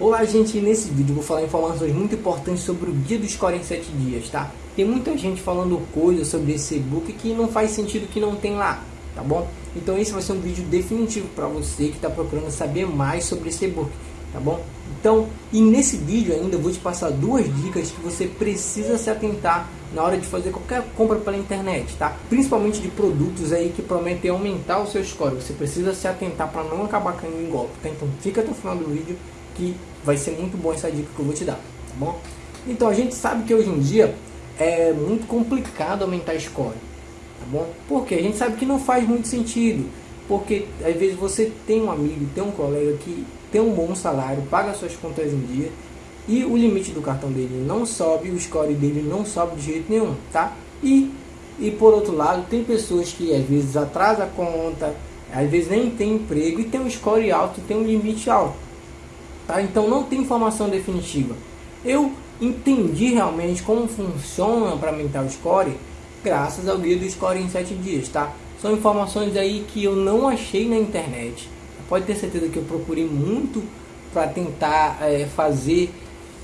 Olá gente, nesse vídeo vou falar informações muito importantes sobre o guia do score em 7 dias, tá? Tem muita gente falando coisas sobre esse e-book que não faz sentido que não tem lá, tá bom? Então esse vai ser um vídeo definitivo para você que está procurando saber mais sobre esse e-book, tá bom? Então, e nesse vídeo ainda eu vou te passar duas dicas que você precisa se atentar na hora de fazer qualquer compra pela internet, tá? Principalmente de produtos aí que prometem aumentar o seu score. Você precisa se atentar para não acabar caindo em golpe, tá? Então fica até o final do vídeo que vai ser muito bom essa dica que eu vou te dar, tá bom? Então a gente sabe que hoje em dia é muito complicado aumentar score, tá bom? Porque a gente sabe que não faz muito sentido, porque às vezes você tem um amigo, tem um colega que tem um bom salário, paga suas contas em dia e o limite do cartão dele não sobe, o score dele não sobe de jeito nenhum, tá? E, e por outro lado, tem pessoas que às vezes atrasa a conta, às vezes nem tem emprego e tem um score alto, tem um limite alto. Tá? Então não tem informação definitiva. Eu entendi realmente como funciona para aumentar o score graças ao guia do score em 7 dias, tá? São informações aí que eu não achei na internet. Pode ter certeza que eu procurei muito para tentar é, fazer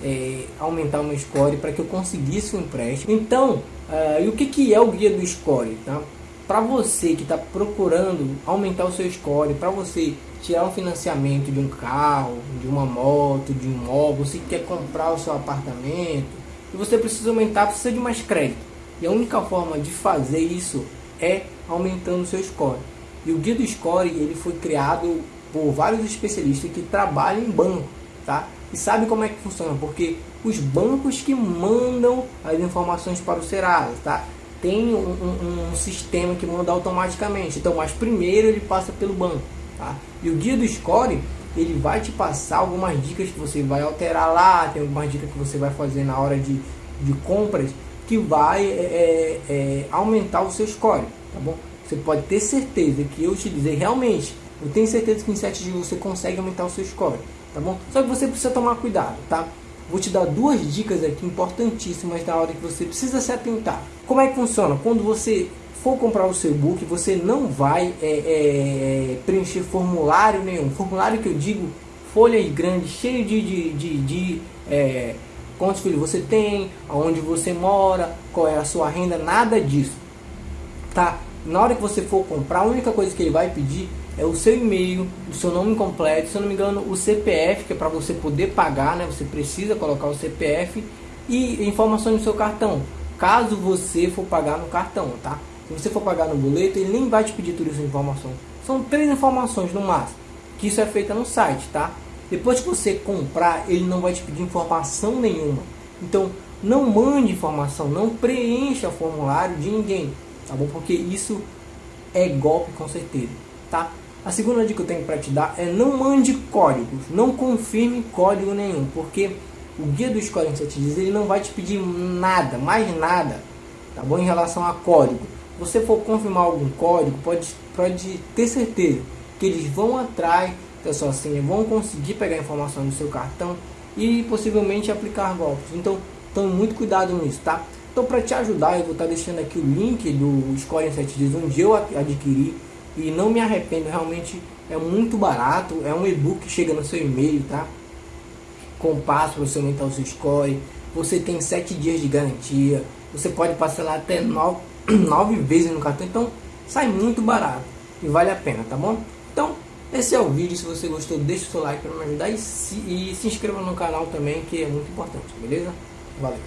é, aumentar o meu score para que eu conseguisse um empréstimo. Então, uh, e o que, que é o guia do score? Tá? Para você que está procurando aumentar o seu score, para você tirar um financiamento de um carro, de uma moto, de um móvel, você quer comprar o seu apartamento e você precisa aumentar, precisa de mais crédito. E a única forma de fazer isso é aumentando o seu score. E o guia do score ele foi criado por vários especialistas que trabalham em banco, tá? E sabe como é que funciona? Porque os bancos que mandam as informações para o Serasa, tá? Tem um, um, um sistema que manda automaticamente. Então, mas primeiro ele passa pelo banco. Tá? E o guia do score ele vai te passar algumas dicas que você vai alterar lá, tem algumas dicas que você vai fazer na hora de, de compras que vai é, é, é aumentar o seu score, tá bom? Você pode ter certeza que eu utilizei realmente, eu tenho certeza que em 7 dias você consegue aumentar o seu score, tá bom? Só que você precisa tomar cuidado, tá? Vou te dar duas dicas aqui importantíssimas na hora que você precisa se atentar. Como é que funciona? Quando você for comprar o seu e-book, você não vai é, é, preencher formulário nenhum. Formulário que eu digo, folhas grandes, cheio de, de, de, de é, quantos filhos você tem, aonde você mora, qual é a sua renda, nada disso. Tá? Na hora que você for comprar, a única coisa que ele vai pedir é o seu e-mail, o seu nome completo, se eu não me engano, o CPF, que é para você poder pagar, né? Você precisa colocar o CPF e informações do seu cartão, caso você for pagar no cartão, tá? Se você for pagar no boleto, ele nem vai te pedir tudo isso informação. São três informações no máximo, que isso é feito no site, tá? Depois que você comprar, ele não vai te pedir informação nenhuma. Então, não mande informação, não preencha formulário de ninguém, tá bom? Porque isso é golpe com certeza, tá? A segunda dica que eu tenho para te dar é não mande códigos, não confirme código nenhum, porque o guia dos códigos 7 dias ele não vai te pedir nada, mais nada, tá bom? Em relação a código você for confirmar algum código, pode, pode ter certeza que eles vão atrás da sua senha, vão conseguir pegar informação do seu cartão e possivelmente aplicar golpes. Então, tome muito cuidado nisso, tá? Então, para te ajudar, eu vou estar tá deixando aqui o link do Score em 7 dias, onde eu adquiri e não me arrependo, realmente é muito barato, é um e-book que chega no seu e-mail, tá? Com passo para você aumentar o seu score, você tem 7 dias de garantia, você pode parcelar até 9 nove vezes no cartão, então sai muito barato e vale a pena, tá bom? Então, esse é o vídeo, se você gostou, deixa o seu like para me ajudar e se, e se inscreva no canal também, que é muito importante, beleza? Valeu!